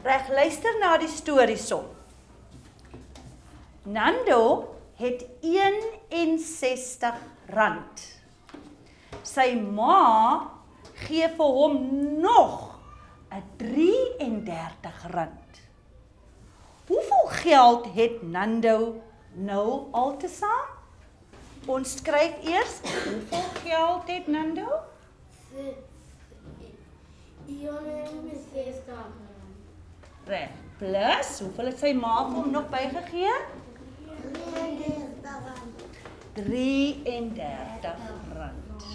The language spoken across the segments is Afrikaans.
Reg, luister na die storie som. Nando het 61 rand. Sy ma gee vir hom nog 'n 33 rand. Hoeveel geld het Nando nou altesaam? Ons skryf eers hoeveel geld het Nando? Reg. Plus, hoeveel het sy ma vir hom nog bygegee? 33 rand.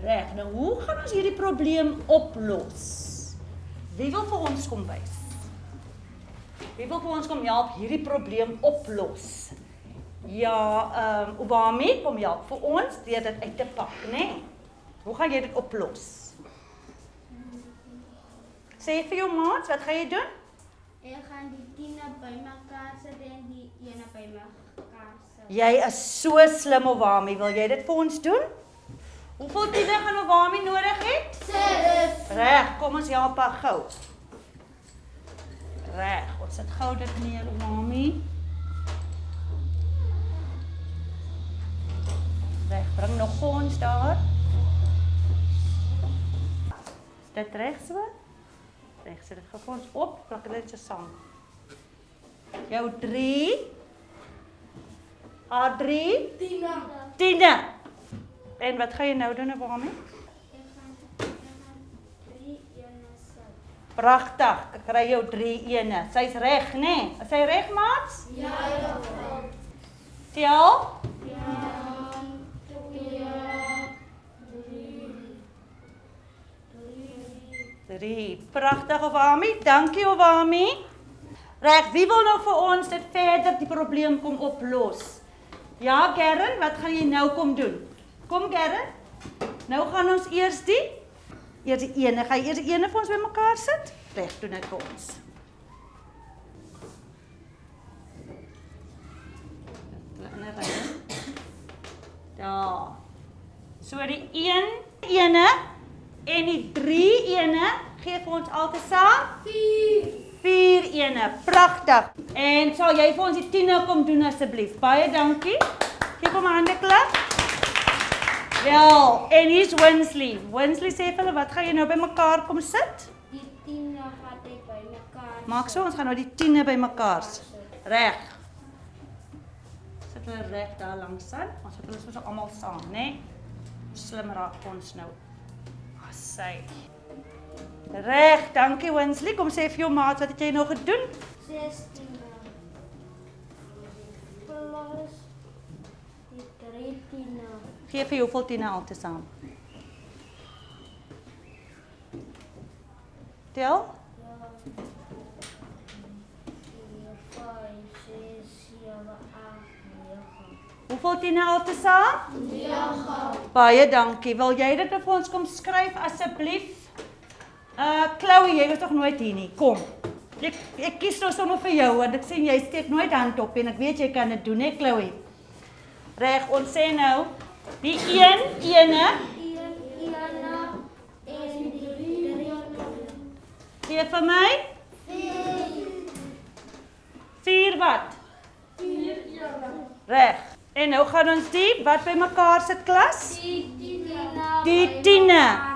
Reg. Nou, hoe gaan ons hierdie probleem oplos? Wie wil vir ons kom wys? Wie wil vir ons kom help hierdie probleem oplos? Ja, ehm um, Obami, kom help vir ons deur dit uit te pak, né? Nee? Hoe gaan jy dit oplos? Sê vir jou maat, wat gaan jy doen? Ek gaan die tiene bymekaar sit en die ene bymekaar sit. Jy is so slim Obami, wil jy dit vir ons doen? Hoeveel tiene gaan Obami nodig het? 6. Reg, kom ons help haar gou. Reg, ons sit gou dit neer, Obami. Reg, bring nog ons daar. Is dit reg so? Reg, sit dit gou vir ons op, plak dit so saam. Jou 3 A3 Tiene. Tine. En wat gaan jy nou doen, Obami? Ek gaan ek gaan 3 ene sit. Pragtig. Ek kry jou 3 ene. Sy's reg, nê? Nee? Is sy reg, maats? Ja, ja. Tel. 3. Pragtig, Obami. Dankie, Obami. Reg, wie wil nou vir ons dit verder die probleem kom oplos? Ja, Gerren, wat gaan jy nou kom doen? Kom Gerren. Nou gaan ons eers die eers die ene, gaan jy eers die ene vir ons bymekaar sit? Reg, doen dit vir ons. Daar. So die 1 ene en die 3 ene gee vir ons altesaam 4. 4 ene. Pragtig. En sal jy vir ons die 10 kom doen asseblief? Baie dankie. Geef hom 'n hande klap. Wel, en hier's Winsley. Winsley sê vir hulle, wat gaan jy nou bymekaar kom sit? Die tiene gaan ek bymekaar. Maak so, ons gaan nou die 10 bymekaar sit. Reg. Sit hulle reg daar langs aan. Ons sit hulle so almal saam, né? Nee? Slim raak ons nou. Asy. Reg, dankie Winsley. Kom sê vir jou maat, wat het jy nou gedoen? 16. Plus die 3 tiene. Gee vir hoeveel tiene altesaam? Tel? Ja. 4, 5, 6, 7, 8, 9. Hoeveel tiene altesaam? 9. Baie dankie. Wil jy dit vir ons kom skryf asseblief? Uh Chloe, jy was tog nooit hier nie. Kom. Ek ek kies nou sommer vir jou want ek sien jy steek nooit hand op en ek weet jy kan dit doen, hè Chloe. Reg, ons sê nou die 1 ene 1, 1 en die 3. gee vir my 4 wat? 4 Reg. En nou gaan ons die wat by mekaar sit klas? Die tiene. Die tiene.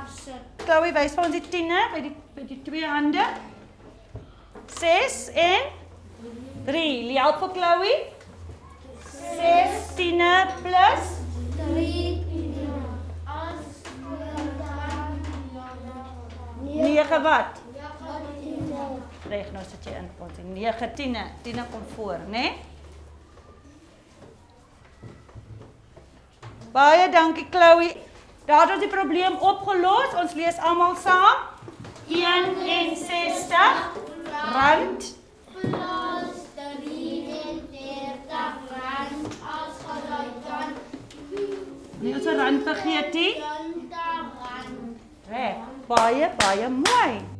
Chloe wys vir ons die tiene by die by die twee hande. 6 en 3. Help vir Chloe. 6 tiene plus 3 tiene. As 9 wat? 9 tiene. Reg, nou sit jy in ons 9 tiene. Tiene kom voor, né? Nee? Baie dankie Chloe. Daar het ons die probleem opgelos. Ons lees almal saam. 61 rand Plus 33 rand as aan Nee, ons het rand vergeet nie. 20 rand. Reg, baie baie mooi.